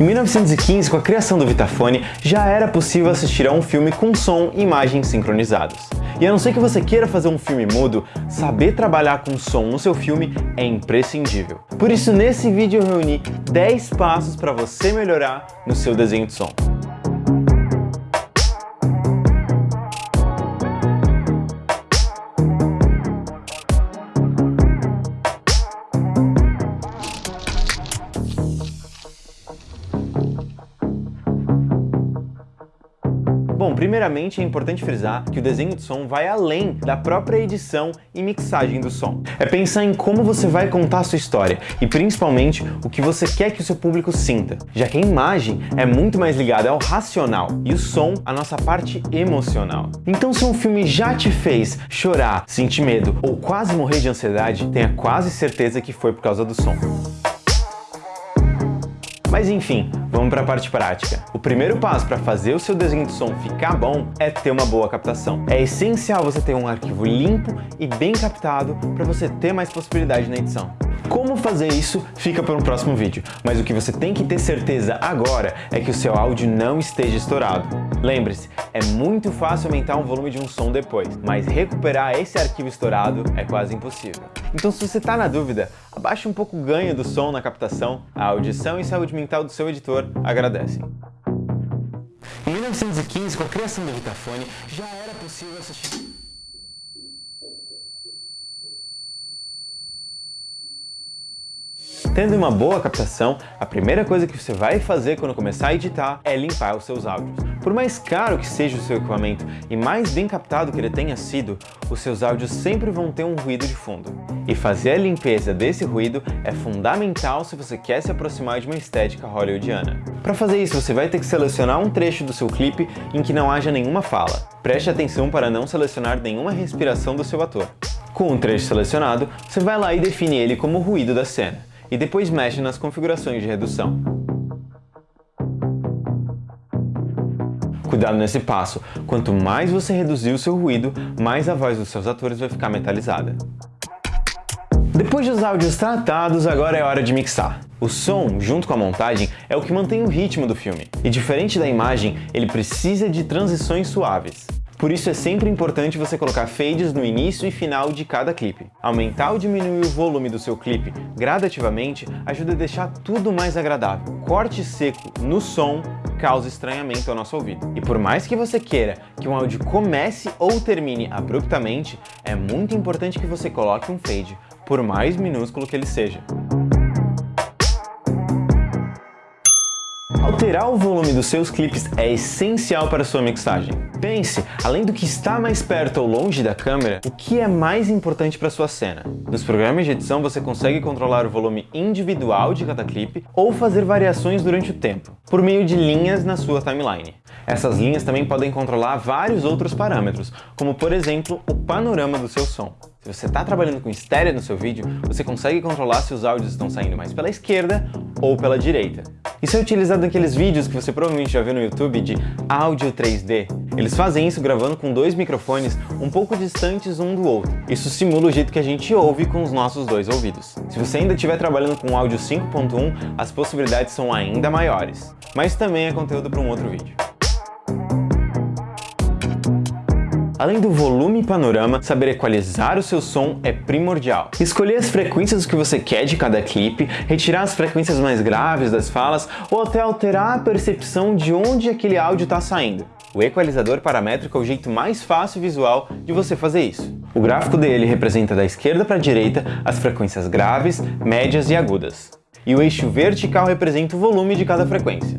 Em 1915, com a criação do Vitafone, já era possível assistir a um filme com som e imagens sincronizados. E a não ser que você queira fazer um filme mudo, saber trabalhar com som no seu filme é imprescindível. Por isso, nesse vídeo eu reuni 10 passos para você melhorar no seu desenho de som. Primeiramente é importante frisar que o desenho de som vai além da própria edição e mixagem do som. É pensar em como você vai contar a sua história e principalmente o que você quer que o seu público sinta, já que a imagem é muito mais ligada ao racional e o som a nossa parte emocional. Então se um filme já te fez chorar, sentir medo ou quase morrer de ansiedade, tenha quase certeza que foi por causa do som. Mas enfim, vamos para a parte prática. O primeiro passo para fazer o seu desenho de som ficar bom é ter uma boa captação. É essencial você ter um arquivo limpo e bem captado para você ter mais possibilidade na edição. Como fazer isso fica para um próximo vídeo, mas o que você tem que ter certeza agora é que o seu áudio não esteja estourado. Lembre-se, é muito fácil aumentar o volume de um som depois, mas recuperar esse arquivo estourado é quase impossível. Então se você está na dúvida, abaixe um pouco o ganho do som na captação, a audição e saúde mental do seu editor agradecem. Em 1915, com a criação do Vitafone, já era possível assistir... Tendo uma boa captação, a primeira coisa que você vai fazer quando começar a editar é limpar os seus áudios. Por mais caro que seja o seu equipamento e mais bem captado que ele tenha sido, os seus áudios sempre vão ter um ruído de fundo. E fazer a limpeza desse ruído é fundamental se você quer se aproximar de uma estética hollywoodiana. Para fazer isso, você vai ter que selecionar um trecho do seu clipe em que não haja nenhuma fala. Preste atenção para não selecionar nenhuma respiração do seu ator. Com o trecho selecionado, você vai lá e define ele como ruído da cena e depois mexe nas configurações de redução. Cuidado nesse passo, quanto mais você reduzir o seu ruído, mais a voz dos seus atores vai ficar metalizada. Depois dos áudios tratados, agora é hora de mixar. O som, junto com a montagem, é o que mantém o ritmo do filme. E diferente da imagem, ele precisa de transições suaves. Por isso é sempre importante você colocar fades no início e final de cada clipe. Aumentar ou diminuir o volume do seu clipe gradativamente ajuda a deixar tudo mais agradável. Corte seco no som causa estranhamento ao nosso ouvido. E por mais que você queira que um áudio comece ou termine abruptamente, é muito importante que você coloque um fade, por mais minúsculo que ele seja. Alterar o volume dos seus clipes é essencial para sua mixagem. Pense, além do que está mais perto ou longe da câmera, o que é mais importante para sua cena. Nos programas de edição você consegue controlar o volume individual de cada clipe ou fazer variações durante o tempo, por meio de linhas na sua timeline. Essas linhas também podem controlar vários outros parâmetros, como por exemplo o panorama do seu som. Se você está trabalhando com estéreo no seu vídeo, você consegue controlar se os áudios estão saindo mais pela esquerda ou pela direita. Isso é utilizado naqueles vídeos que você provavelmente já viu no YouTube de áudio 3D. Eles fazem isso gravando com dois microfones um pouco distantes um do outro. Isso simula o jeito que a gente ouve com os nossos dois ouvidos. Se você ainda estiver trabalhando com áudio 5.1, as possibilidades são ainda maiores. Mas também é conteúdo para um outro vídeo. Além do volume e panorama, saber equalizar o seu som é primordial. Escolher as frequências que você quer de cada clipe, retirar as frequências mais graves das falas ou até alterar a percepção de onde aquele áudio está saindo. O equalizador paramétrico é o jeito mais fácil e visual de você fazer isso. O gráfico dele representa da esquerda para a direita as frequências graves, médias e agudas e o eixo vertical representa o volume de cada frequência.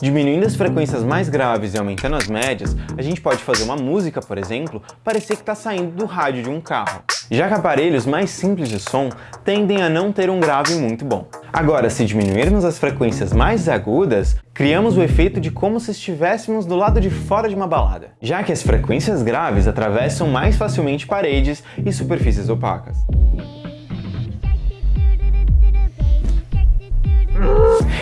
Diminuindo as frequências mais graves e aumentando as médias, a gente pode fazer uma música, por exemplo, parecer que está saindo do rádio de um carro. Já que aparelhos mais simples de som tendem a não ter um grave muito bom. Agora, se diminuirmos as frequências mais agudas, criamos o efeito de como se estivéssemos do lado de fora de uma balada, já que as frequências graves atravessam mais facilmente paredes e superfícies opacas.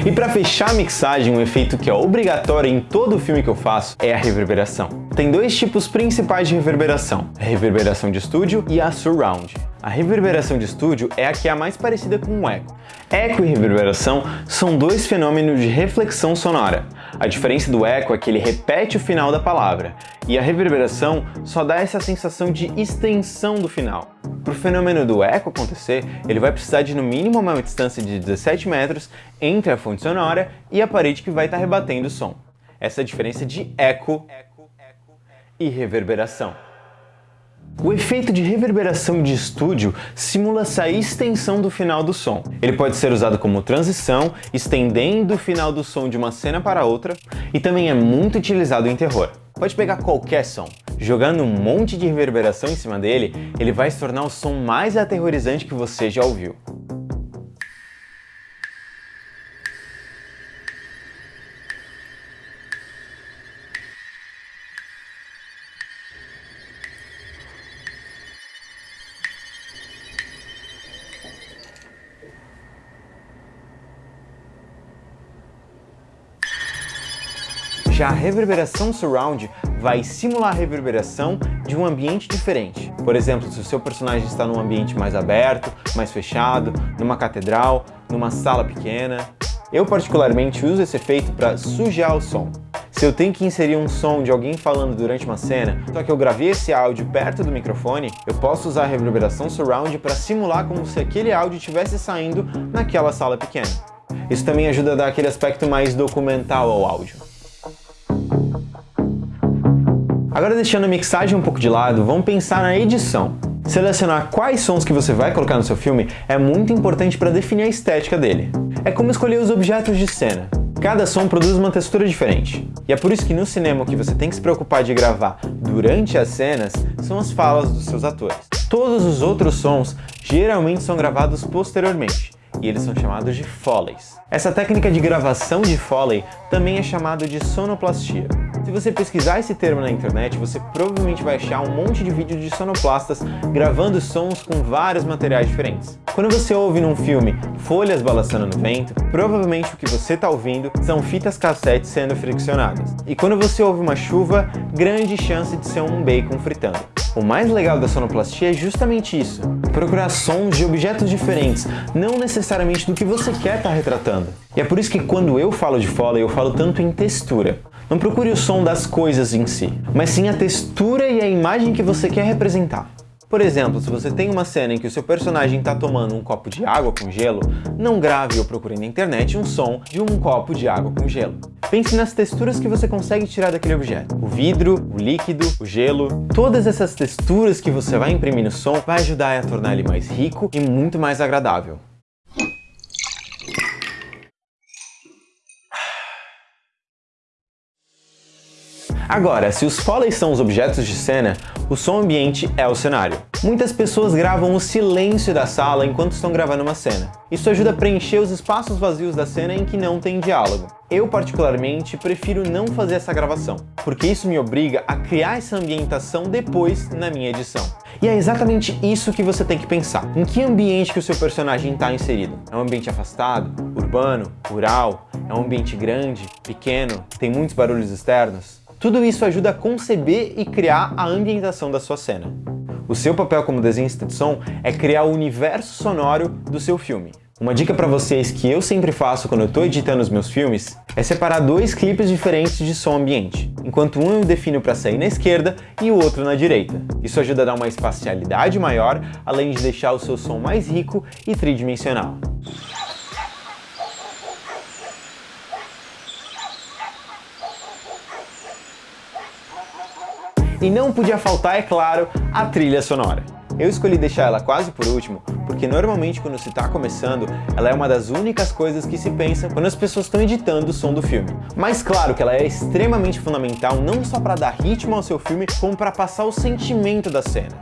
E para fechar a mixagem, um efeito que é obrigatório em todo filme que eu faço é a reverberação. Tem dois tipos principais de reverberação, a reverberação de estúdio e a surround. A reverberação de estúdio é a que é a mais parecida com o eco. Eco e reverberação são dois fenômenos de reflexão sonora. A diferença do eco é que ele repete o final da palavra, e a reverberação só dá essa sensação de extensão do final. Para o fenômeno do eco acontecer, ele vai precisar de no mínimo uma distância de 17 metros entre a fonte sonora e a parede que vai estar rebatendo o som. Essa é a diferença de eco e reverberação. O efeito de reverberação de estúdio simula essa extensão do final do som. Ele pode ser usado como transição, estendendo o final do som de uma cena para outra, e também é muito utilizado em terror. Pode pegar qualquer som, jogando um monte de reverberação em cima dele, ele vai se tornar o som mais aterrorizante que você já ouviu. Já a reverberação surround vai simular a reverberação de um ambiente diferente. Por exemplo, se o seu personagem está num ambiente mais aberto, mais fechado, numa catedral, numa sala pequena. Eu particularmente uso esse efeito para sujar o som. Se eu tenho que inserir um som de alguém falando durante uma cena, só que eu gravei esse áudio perto do microfone, eu posso usar a reverberação surround para simular como se aquele áudio estivesse saindo naquela sala pequena. Isso também ajuda a dar aquele aspecto mais documental ao áudio. Agora deixando a mixagem um pouco de lado, vamos pensar na edição. Selecionar quais sons que você vai colocar no seu filme é muito importante para definir a estética dele. É como escolher os objetos de cena. Cada som produz uma textura diferente. E é por isso que no cinema o que você tem que se preocupar de gravar durante as cenas são as falas dos seus atores. Todos os outros sons geralmente são gravados posteriormente, e eles são chamados de Foleys. Essa técnica de gravação de Foley também é chamada de sonoplastia. Se você pesquisar esse termo na internet, você provavelmente vai achar um monte de vídeos de sonoplastas gravando sons com vários materiais diferentes. Quando você ouve num filme folhas balançando no vento, provavelmente o que você está ouvindo são fitas cassete sendo friccionadas. E quando você ouve uma chuva, grande chance de ser um bacon fritando. O mais legal da sonoplastia é justamente isso, procurar sons de objetos diferentes, não necessariamente do que você quer estar tá retratando. E é por isso que quando eu falo de Foley, eu falo tanto em textura. Não procure o som das coisas em si, mas sim a textura e a imagem que você quer representar. Por exemplo, se você tem uma cena em que o seu personagem está tomando um copo de água com gelo, não grave ou procure na internet um som de um copo de água com gelo. Pense nas texturas que você consegue tirar daquele objeto. O vidro, o líquido, o gelo, todas essas texturas que você vai imprimir no som vai ajudar a tornar ele mais rico e muito mais agradável. Agora, se os foleys são os objetos de cena, o som ambiente é o cenário. Muitas pessoas gravam o silêncio da sala enquanto estão gravando uma cena. Isso ajuda a preencher os espaços vazios da cena em que não tem diálogo. Eu, particularmente, prefiro não fazer essa gravação, porque isso me obriga a criar essa ambientação depois na minha edição. E é exatamente isso que você tem que pensar. Em que ambiente que o seu personagem está inserido? É um ambiente afastado, urbano, rural? É um ambiente grande, pequeno, tem muitos barulhos externos? Tudo isso ajuda a conceber e criar a ambientação da sua cena. O seu papel como desenhista de som é criar o universo sonoro do seu filme. Uma dica para vocês que eu sempre faço quando eu estou editando os meus filmes é separar dois clipes diferentes de som ambiente, enquanto um eu defino para sair na esquerda e o outro na direita. Isso ajuda a dar uma espacialidade maior, além de deixar o seu som mais rico e tridimensional. E não podia faltar, é claro, a trilha sonora. Eu escolhi deixar ela quase por último, porque normalmente quando se está começando, ela é uma das únicas coisas que se pensa quando as pessoas estão editando o som do filme. Mas claro que ela é extremamente fundamental não só para dar ritmo ao seu filme, como para passar o sentimento da cena.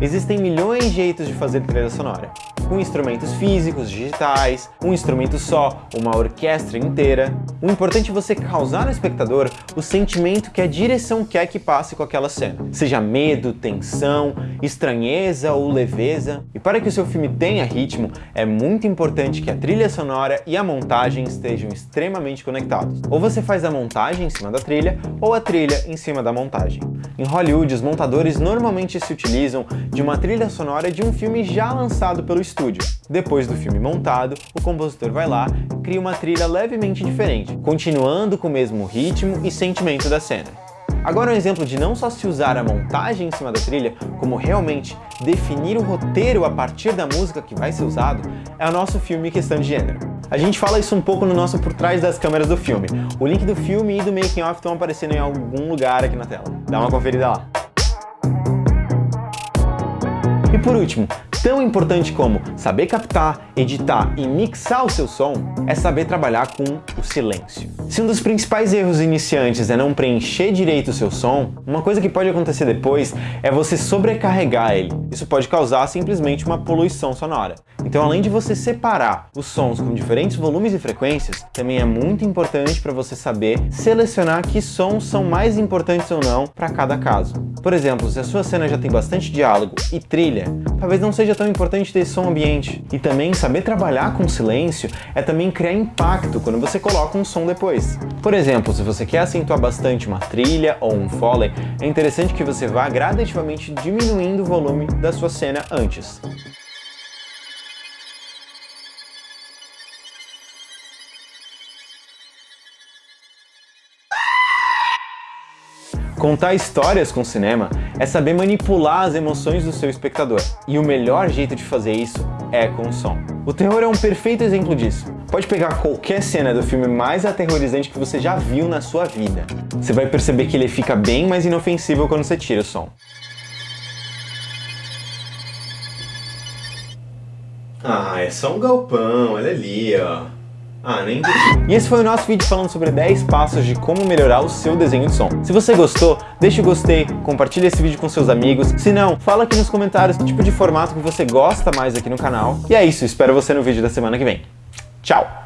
Existem milhões de jeitos de fazer trilha sonora. Com instrumentos físicos, digitais, um instrumento só, uma orquestra inteira. O importante é você causar no espectador o sentimento que a direção quer que passe com aquela cena. Seja medo, tensão, estranheza ou leveza. E para que o seu filme tenha ritmo, é muito importante que a trilha sonora e a montagem estejam extremamente conectados. Ou você faz a montagem em cima da trilha, ou a trilha em cima da montagem. Em Hollywood, os montadores normalmente se utilizam de uma trilha sonora de um filme já lançado pelo. Depois do filme montado, o compositor vai lá e cria uma trilha levemente diferente, continuando com o mesmo ritmo e sentimento da cena. Agora um exemplo de não só se usar a montagem em cima da trilha, como realmente definir o roteiro a partir da música que vai ser usado, é o nosso filme Questão de Gênero. A gente fala isso um pouco no nosso Por Trás das Câmeras do filme. O link do filme e do making off estão aparecendo em algum lugar aqui na tela. Dá uma conferida lá. E por último, tão importante como saber captar, editar e mixar o seu som é saber trabalhar com o silêncio. Se um dos principais erros iniciantes é não preencher direito o seu som, uma coisa que pode acontecer depois é você sobrecarregar ele. Isso pode causar simplesmente uma poluição sonora. Então, além de você separar os sons com diferentes volumes e frequências, também é muito importante para você saber selecionar que sons são mais importantes ou não para cada caso. Por exemplo, se a sua cena já tem bastante diálogo e trilha, talvez não seja tão importante ter som ambiente. E também saber trabalhar com silêncio é também criar impacto quando você coloca um som depois. Por exemplo, se você quer acentuar bastante uma trilha ou um foley, é interessante que você vá gradativamente diminuindo o volume da sua cena antes. Contar histórias com cinema é saber manipular as emoções do seu espectador. E o melhor jeito de fazer isso é com o som. O terror é um perfeito exemplo disso. Pode pegar qualquer cena do filme mais aterrorizante que você já viu na sua vida. Você vai perceber que ele fica bem mais inofensivo quando você tira o som. Ah, é só um galpão, olha ali, ó. Ah, nem E esse foi o nosso vídeo falando sobre 10 passos de como melhorar o seu desenho de som. Se você gostou, deixa o gostei, compartilha esse vídeo com seus amigos. Se não, fala aqui nos comentários que tipo de formato que você gosta mais aqui no canal. E é isso, espero você no vídeo da semana que vem. Tchau!